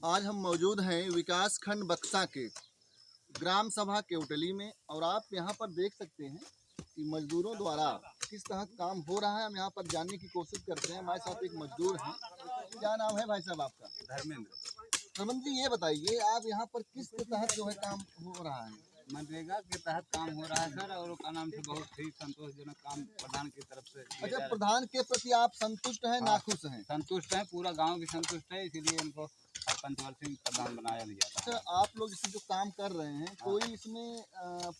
आज हम मौजूद हैं विकास खंड बक्सा के ग्राम सभा केवटली में और आप यहाँ पर देख सकते हैं कि मजदूरों द्वारा किस तरह काम हो रहा है। हम यहाँ पर जानने की कोशिश करते हैं। हमारे साथ एक मजदूर हैं। क्या नाम है भाई साहब आपका? धर्मेंद्र। धर्मेंद्र जी ये बताइए आप यहाँ पर किस के तहत जो है काम हो रहा है? मनरेगा के तहत काम हो रहा है सर और का नाम से बहुत ही संतोषजनक काम प्रधान की तरफ़ से अच्छा प्रधान के प्रति आप संतुष्ट हैं हाँ। नाखुश हैं है। संतुष्ट है पूरा गाँव भी संतुष्ट है इसीलिए इनको पंचवर्षीय प्रधान बनाया भी जाता अच्छा आप लोग इसमें जो काम कर रहे हैं कोई इसमें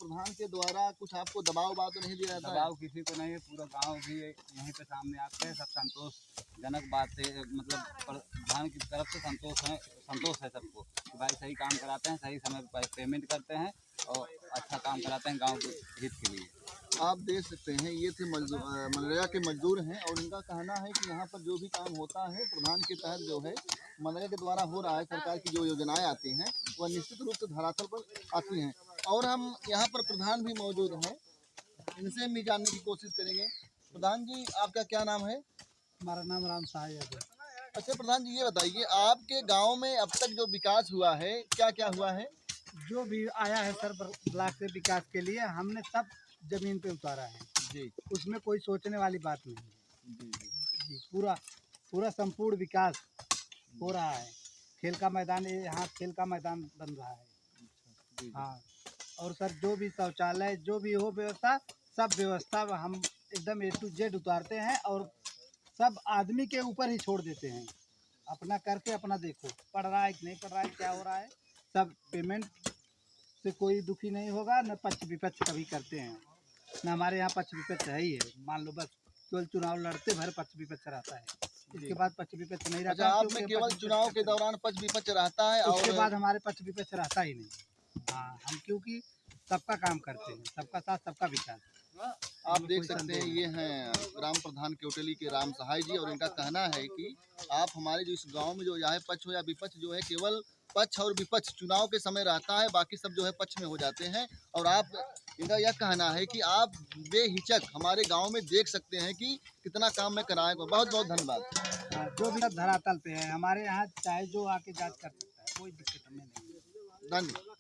प्रधान के द्वारा कुछ आपको दबाव बात तो नहीं दिया जाता है? दबाव किसी को नहीं है पूरा गाँव भी यहीं पे सामने आते हैं सब संतोषजनक बात है मतलब प्रधान की तरफ़ से संतोष है संतोष है सबको कि भाई सही काम कराते हैं सही समय पर पेमेंट करते हैं और अच्छा काम कराते हैं गाँव के हित के लिए। आप देख सकते हैं ये थे मनरेगा के मजदूर हैं और इनका कहना है कि यहाँ पर जो भी काम होता है प्रधान के तहत जो है मनरेगा के द्वारा हो रहा है सरकार की जो योजनाएँ आती हैं वह निश्चित रूप से धरातल पर आती हैं। और हम यहाँ पर प्रधान भी मौजूद हैं इनसे भी जानने की कोशिश करेंगे। प्रधान जी आपका क्या नाम है? हमारा नाम राम सहाय यादव अच्छा प्रधान जी ये बताइए आपके गाँव में अब तक जो विकास हुआ है क्या क्या हुआ है? जो भी आया है सर ब्लॉक से विकास के लिए हमने सब ज़मीन पे उतारा है। जी। उसमें कोई सोचने वाली बात नहीं है। जी पूरा पूरा संपूर्ण विकास हो रहा है। खेल का मैदान यहाँ खेल का मैदान बन रहा है। हाँ और सर जो भी शौचालय जो भी हो व्यवस्था सब व्यवस्था हम एकदम ए टू जेड उतारते हैं और सब आदमी के ऊपर ही छोड़ देते हैं। अपना करके अपना देखो पढ़ रहा है कि नहीं पढ़ रहा है क्या हो रहा है। सब पेमेंट से कोई दुखी नहीं होगा न पक्ष विपक्ष कभी करते हैं। न हमारे यहाँ पक्ष विपक्ष है ही है। मान लो बस केवल चुनाव लड़ते भर पक्ष विपक्ष रहता है। इसके बाद पक्ष विपक्ष नहीं अच्छा रहता आप में केवल चुनाव के दौरान पक्ष विपक्ष रहता है उसके बाद हमारे पक्ष विपक्ष रहता ही नहीं। हाँ हम क्योंकि सबका काम करते हैं सबका साथ सबका विकास। आप देख सकते हैं ये हैं। ग्राम प्रधान केवटली के राम सहाय जी और इनका कहना है कि आप हमारे जो इस गाँव में जो चाहे पक्ष हो या विपक्ष जो है केवल पक्ष और विपक्ष चुनाव के समय रहता है बाकी सब जो है पक्ष में हो जाते हैं। और आप इनका यह कहना है कि आप बेहिचक हमारे गाँव में देख सकते हैं कि कितना काम मैं कराए बहुत बहुत धन्यवाद। हाँ, जो भी धरातल पे है हमारे यहाँ चाहे जो आके जाँच कर सकता है कोई दिक्कत हमें नहीं धन्यवाद।